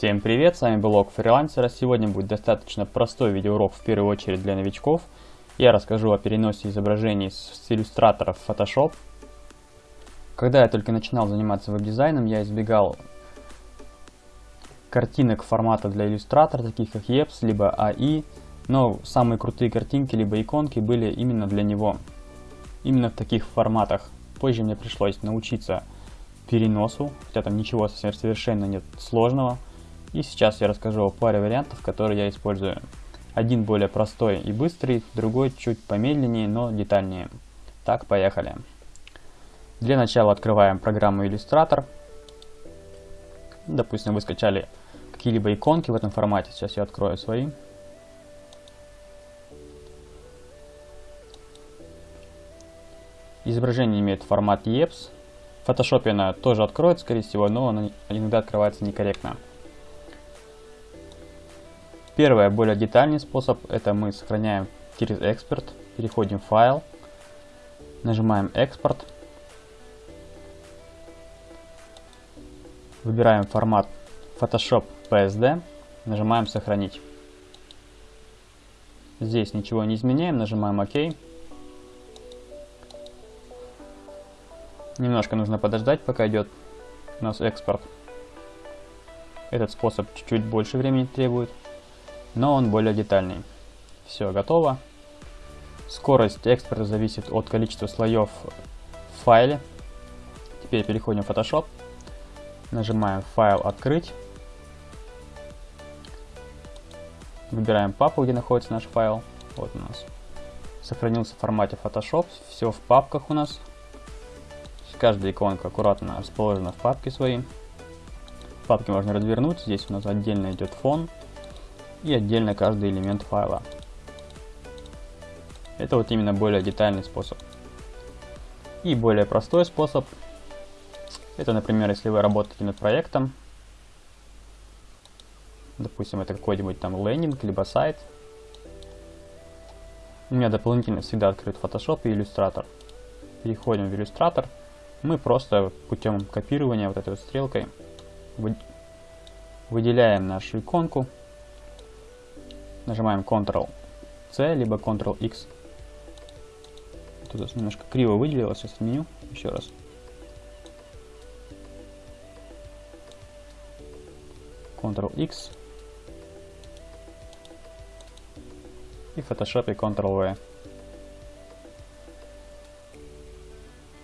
Всем привет, с вами блог фрилансера. Сегодня будет достаточно простой видеоурок в первую очередь для новичков. Я расскажу о переносе изображений с иллюстратора в Photoshop. Когда я только начинал заниматься веб-дизайном, я избегал картинок формата для иллюстратора, таких как EPS, либо AI, но самые крутые картинки, либо иконки были именно для него. Именно в таких форматах. Позже мне пришлось научиться переносу, хотя там ничего совершенно нет сложного. И сейчас я расскажу о паре вариантов, которые я использую. Один более простой и быстрый, другой чуть помедленнее, но детальнее. Так, поехали. Для начала открываем программу Illustrator. Допустим, вы скачали какие-либо иконки в этом формате. Сейчас я открою свои. Изображение имеет формат EPS. В Photoshop она тоже откроет, скорее всего, но она иногда открывается некорректно. Первый, более детальный способ, это мы сохраняем через экспорт, переходим в файл, нажимаем экспорт, выбираем формат Photoshop PSD, нажимаем сохранить. Здесь ничего не изменяем, нажимаем ОК. Немножко нужно подождать, пока идет у нас экспорт. Этот способ чуть-чуть больше времени требует но он более детальный. Все, готово. Скорость экспорта зависит от количества слоев в файле. Теперь переходим в Photoshop. Нажимаем «Файл открыть». Выбираем папку, где находится наш файл. Вот у нас. Сохранился в формате Photoshop. Все в папках у нас. Каждая иконка аккуратно расположена в папке своей. Папки можно развернуть. Здесь у нас отдельно идет фон и отдельно каждый элемент файла. Это вот именно более детальный способ. И более простой способ. Это, например, если вы работаете над проектом. Допустим, это какой-нибудь там лендинг, либо сайт. У меня дополнительно всегда открыт Photoshop и Illustrator. Переходим в Illustrator. Мы просто путем копирования вот этой вот стрелкой выделяем нашу иконку Нажимаем Ctrl-C, либо Ctrl-X. Тут немножко криво выделилось, сейчас отменю еще раз. Ctrl-X. И в Photoshop Ctrl-V.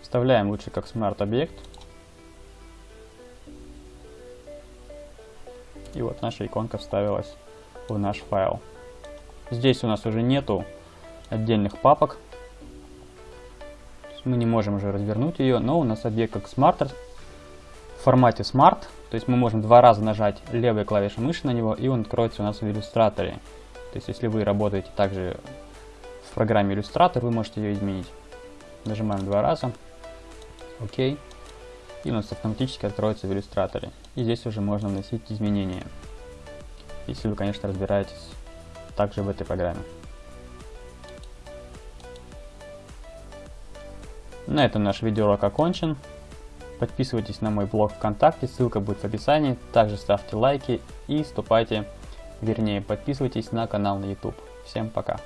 Вставляем лучше как Smart объект. И вот наша иконка вставилась в наш файл. Здесь у нас уже нету отдельных папок. Мы не можем уже развернуть ее, но у нас объект как Smart в формате Smart. То есть мы можем два раза нажать левой клавишей мыши на него, и он откроется у нас в иллюстраторе. То есть если вы работаете также в программе иллюстратор, вы можете ее изменить. Нажимаем два раза. ОК. И у нас автоматически откроется в иллюстраторе. И здесь уже можно вносить изменения если вы, конечно, разбираетесь также в этой программе. На этом наш видеоурок окончен. Подписывайтесь на мой блог ВКонтакте, ссылка будет в описании. Также ставьте лайки и вступайте, вернее подписывайтесь на канал на YouTube. Всем пока!